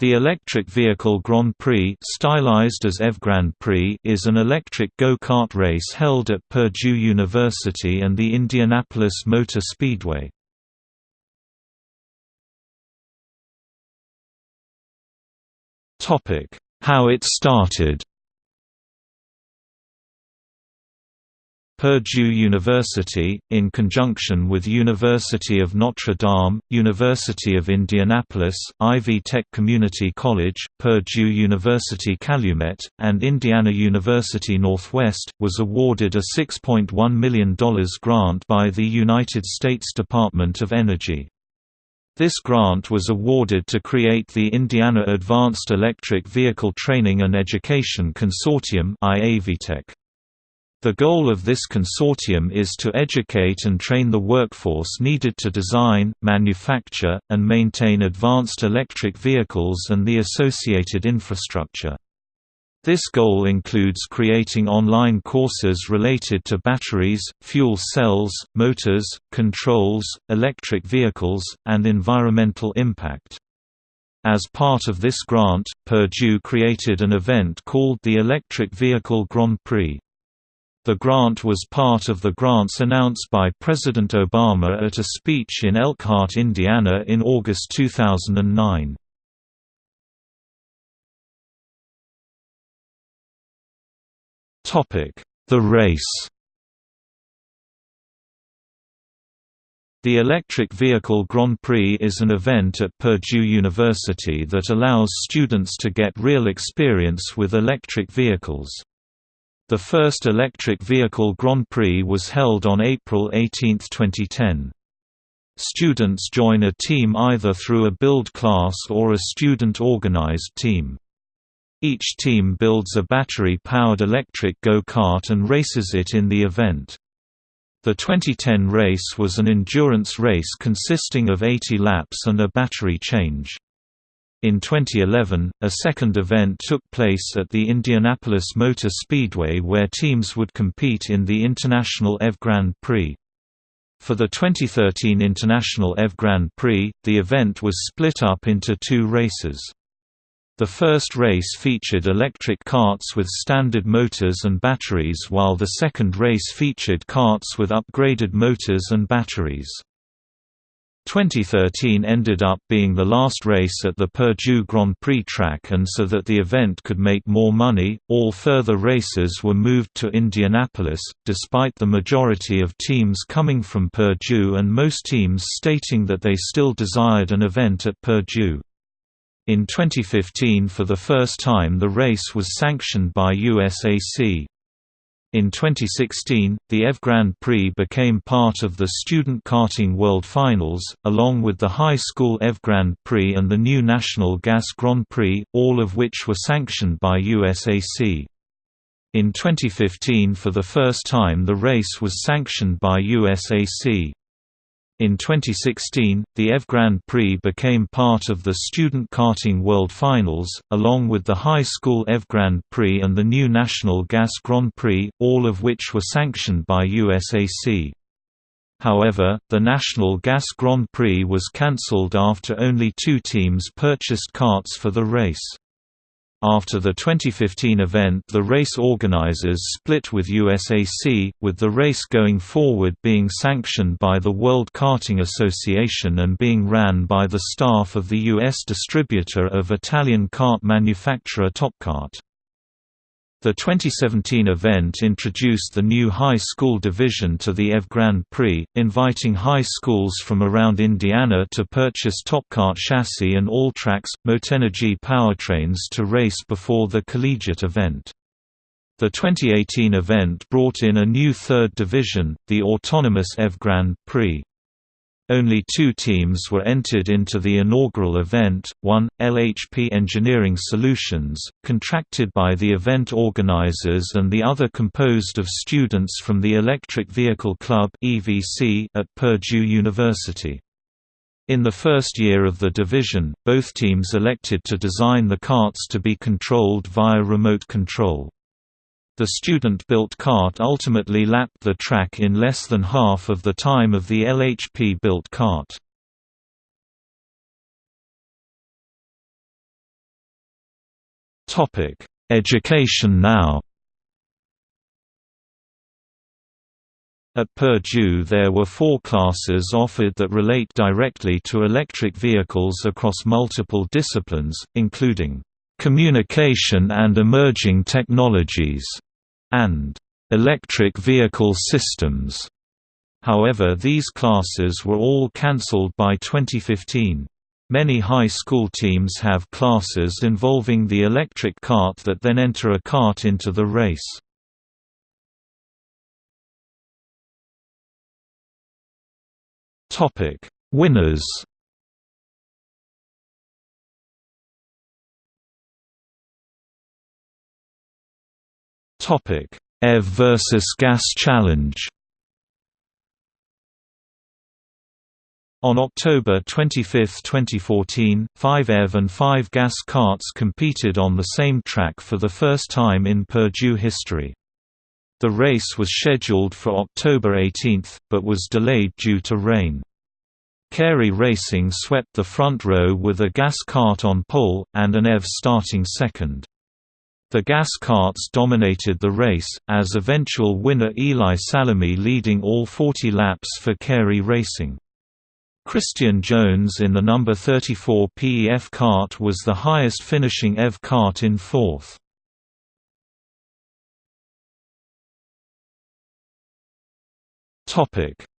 The Electric Vehicle Grand Prix stylized as EV Grand Prix is an electric go-kart race held at Purdue University and the Indianapolis Motor Speedway. How it started Purdue University, in conjunction with University of Notre Dame, University of Indianapolis, Ivy Tech Community College, Purdue University Calumet, and Indiana University Northwest, was awarded a $6.1 million grant by the United States Department of Energy. This grant was awarded to create the Indiana Advanced Electric Vehicle Training and Education Consortium IAVTEC. The goal of this consortium is to educate and train the workforce needed to design, manufacture, and maintain advanced electric vehicles and the associated infrastructure. This goal includes creating online courses related to batteries, fuel cells, motors, controls, electric vehicles, and environmental impact. As part of this grant, Purdue created an event called the Electric Vehicle Grand Prix. The grant was part of the grants announced by President Obama at a speech in Elkhart, Indiana in August 2009. The race The Electric Vehicle Grand Prix is an event at Purdue University that allows students to get real experience with electric vehicles. The first electric vehicle Grand Prix was held on April 18, 2010. Students join a team either through a build class or a student-organized team. Each team builds a battery-powered electric go-kart and races it in the event. The 2010 race was an endurance race consisting of 80 laps and a battery change. In 2011, a second event took place at the Indianapolis Motor Speedway where teams would compete in the International EV Grand Prix. For the 2013 International EV Grand Prix, the event was split up into two races. The first race featured electric carts with standard motors and batteries while the second race featured carts with upgraded motors and batteries. 2013 ended up being the last race at the Purdue Grand Prix track and so that the event could make more money, all further races were moved to Indianapolis, despite the majority of teams coming from Purdue and most teams stating that they still desired an event at Purdue. In 2015 for the first time the race was sanctioned by USAC. In 2016, the EV Grand Prix became part of the Student Karting World Finals, along with the High School EV Grand Prix and the new National Gas Grand Prix, all of which were sanctioned by USAC. In 2015 for the first time the race was sanctioned by USAC. In 2016, the EV Grand Prix became part of the Student Karting World Finals, along with the High School EV Grand Prix and the new National Gas Grand Prix, all of which were sanctioned by USAC. However, the National Gas Grand Prix was cancelled after only two teams purchased carts for the race. After the 2015 event the race organizers split with USAC, with the race going forward being sanctioned by the World Karting Association and being ran by the staff of the U.S. distributor of Italian kart manufacturer Top-Kart. The 2017 event introduced the new high school division to the EV Grand Prix, inviting high schools from around Indiana to purchase Top-Kart chassis and All-Trax, Motenergy powertrains to race before the collegiate event. The 2018 event brought in a new third division, the autonomous EV Grand Prix. Only two teams were entered into the inaugural event, one, LHP Engineering Solutions, contracted by the event organizers and the other composed of students from the Electric Vehicle Club at Purdue University. In the first year of the division, both teams elected to design the carts to be controlled via remote control. The student-built kart ultimately lapped the track in less than half of the time of the LHP-built kart. Education now At Purdue there were four classes offered that relate directly to electric vehicles across multiple disciplines, including "...communication and emerging technologies", and "...electric vehicle systems". However these classes were all cancelled by 2015. Many high school teams have classes involving the electric cart that then enter a cart into the race. Winners. Topic: EV versus Gas Challenge. On October 25, 2014, five EV and five gas carts competed on the same track for the first time in Purdue history. The race was scheduled for October 18, but was delayed due to rain. Carey Racing swept the front row with a gas cart on pole, and an EV starting second. The gas carts dominated the race, as eventual winner Eli Salami leading all 40 laps for Carey Racing. Christian Jones in the number 34 PEF kart was the highest finishing EV kart in fourth.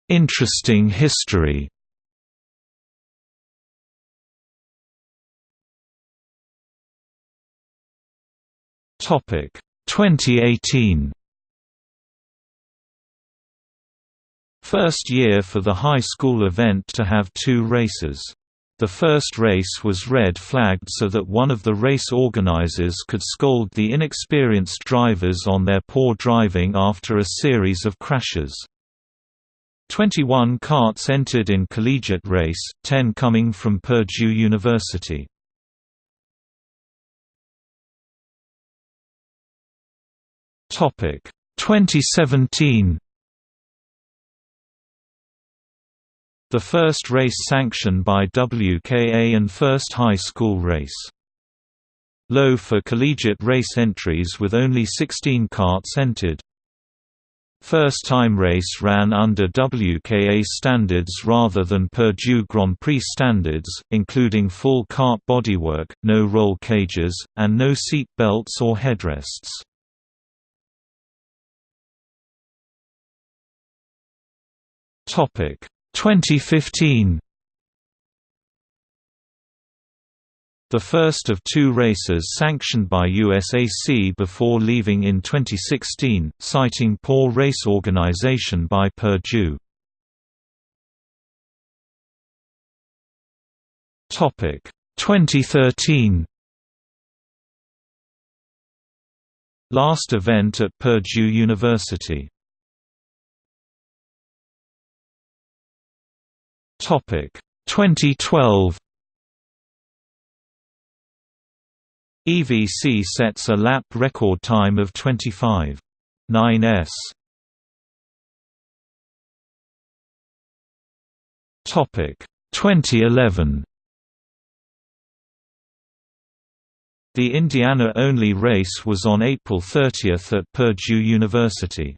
Interesting history. Topic: 2018. First year for the high school event to have two races. The first race was red flagged so that one of the race organizers could scold the inexperienced drivers on their poor driving after a series of crashes. 21 carts entered in collegiate race, 10 coming from Purdue University. Topic 2017 The first race sanctioned by WKA and first high school race. Low for collegiate race entries with only 16 carts entered. First-time race ran under WKA standards rather than Purdue Grand Prix standards, including full cart bodywork, no roll cages, and no seat belts or headrests. Topic. 2015 The first of two races sanctioned by USAC before leaving in 2016, citing poor race organization by Purdue. Topic. 2013 Last event at Purdue University Topic 2012 EVC sets a lap record time of 25.9 s. Topic 2011. The Indiana-only race was on April 30 at Purdue University.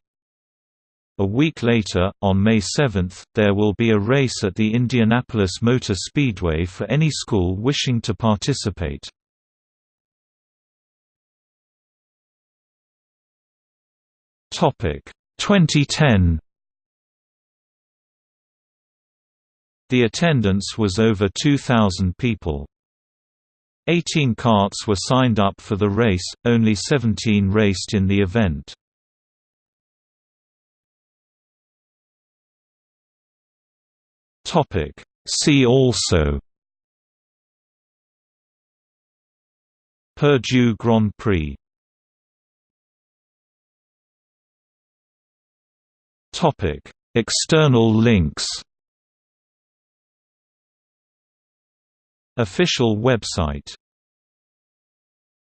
A week later, on May 7, there will be a race at the Indianapolis Motor Speedway for any school wishing to participate. Topic 2010 The attendance was over 2,000 people. 18 carts were signed up for the race, only 17 raced in the event. See also Purdue Grand Prix Topic: External links. Official website